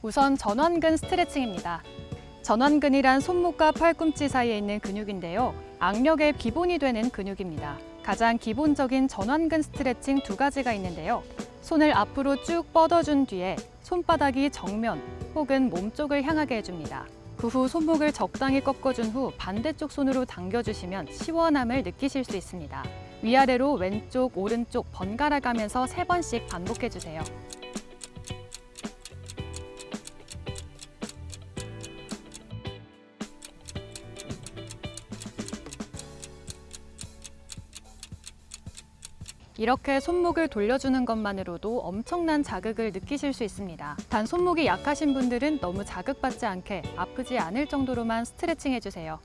우선 전완근 스트레칭입니다. 전완근이란 손목과 팔꿈치 사이에 있는 근육인데요. 악력의 기본이 되는 근육입니다. 가장 기본적인 전완근 스트레칭 두 가지가 있는데요. 손을 앞으로 쭉 뻗어준 뒤에 손바닥이 정면 혹은 몸쪽을 향하게 해줍니다. 그 후 손목을 적당히 꺾어준 후 반대쪽 손으로 당겨주시면 시원함을 느끼실 수 있습니다. 위아래로 왼쪽, 오른쪽 번갈아 가면서 세번씩 반복해주세요. 이렇게 손목을 돌려주는 것만으로도 엄청난 자극을 느끼실 수 있습니다. 단 손목이 약하신 분들은 너무 자극받지 않게 아프지 않을 정도로만 스트레칭 해주세요.